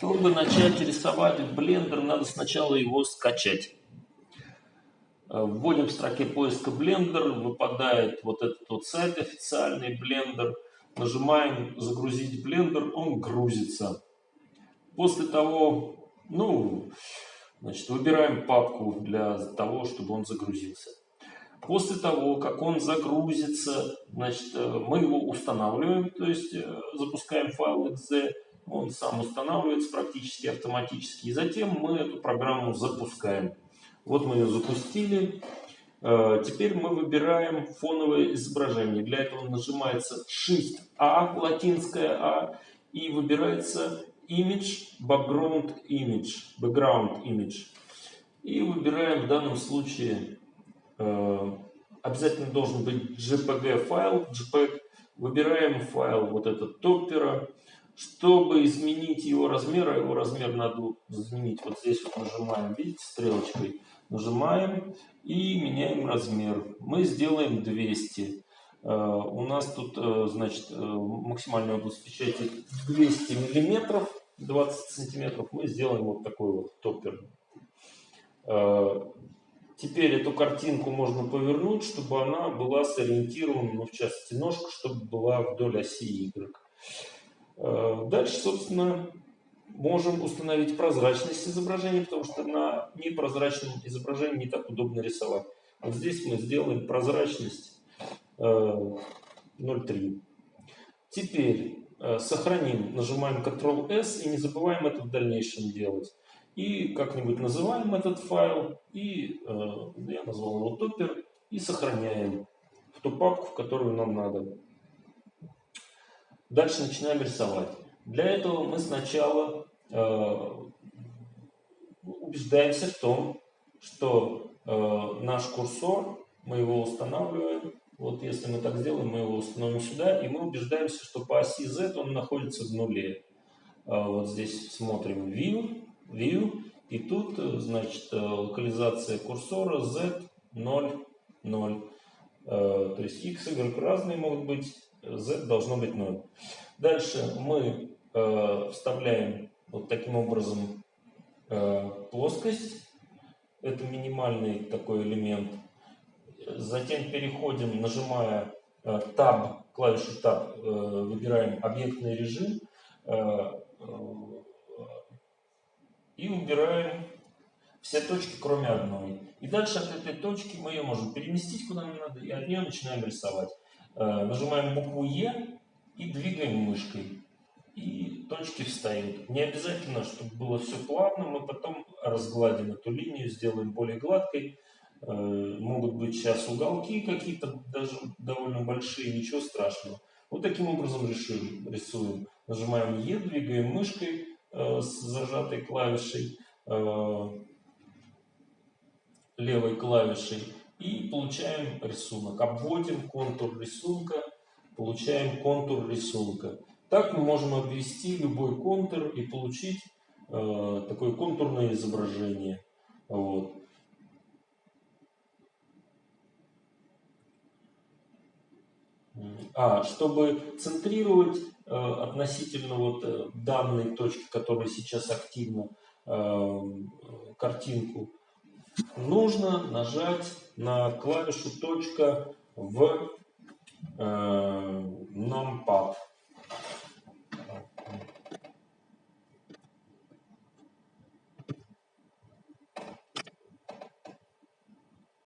Чтобы начать рисовать в Blender, надо сначала его скачать. Э, вводим в строке поиска Blender, выпадает вот этот вот сайт официальный Blender. Нажимаем «Загрузить Blender», он грузится. После того, ну, значит, выбираем папку для того, чтобы он загрузился. После того, как он загрузится, значит, э, мы его устанавливаем, то есть э, запускаем файл .exe, он сам устанавливается практически автоматически, и затем мы эту программу запускаем. Вот мы ее запустили. Э, теперь мы выбираем фоновое изображение. Для этого нажимается Shift-A, латинское А, и выбирается Image, Background Image, Background Image. И выбираем в данном случае, э, обязательно должен быть JPG файл, JPEG. Выбираем файл вот этот топпера. Чтобы изменить его размер, а его размер надо изменить, вот здесь вот нажимаем, видите, стрелочкой, нажимаем и меняем размер. Мы сделаем 200. Uh, э, у нас тут, uh, значит, uh, максимальная область печати 200 миллиметров, 20 сантиметров. Мы сделаем вот такой вот топпер. Теперь эту картинку можно повернуть, чтобы она была сориентирована, ну, в частности, ножка, чтобы была вдоль оси Y. Э, дальше, собственно, можем установить прозрачность изображения, потому что на непрозрачном изображении не так удобно рисовать. Вот здесь мы сделаем прозрачность 0,3. Э, Теперь э, сохраним, нажимаем Ctrl-S и не забываем это в дальнейшем делать. И как-нибудь называем этот файл, и я назвал его топпер, и сохраняем в ту папку, в которую нам надо. Дальше начинаем рисовать. Для этого мы сначала э, убеждаемся в том, что э, наш курсор, мы его устанавливаем, вот если мы так сделаем, мы его установим сюда, и мы убеждаемся, что по оси Z он находится в нуле. Э, вот здесь смотрим View, View, и тут, значит, э, локализация курсора Z 0, 0. Э, то есть X, Y разные могут быть, z должно быть 0. Дальше мы э, вставляем вот таким образом э, плоскость. Это минимальный такой элемент. Затем переходим, нажимая э, Tab, клавишу Tab, э, выбираем объектный режим э, э, и убираем все точки, кроме одной. И дальше от этой точки мы ее можем переместить куда нам надо, и от нее начинаем рисовать. Э, нажимаем букву Е и двигаем мышкой. И точки встают. Не обязательно, чтобы было все плавно, мы потом разгладим эту линию, сделаем более гладкой. Э, могут быть сейчас уголки какие-то, даже довольно большие, ничего страшного. Вот таким образом решим, рисуем. Нажимаем Е, двигаем мышкой э, с зажатой клавишей, левой клавишей и получаем рисунок. Обводим контур рисунка, получаем контур рисунка. Так мы можем обвести любой контур и получить э, такое контурное изображение. Вот. А, чтобы центрировать э, относительно вот э, данной точки, которая сейчас активна, э, картинку, нужно нажать на клавишу точка в э, numpad.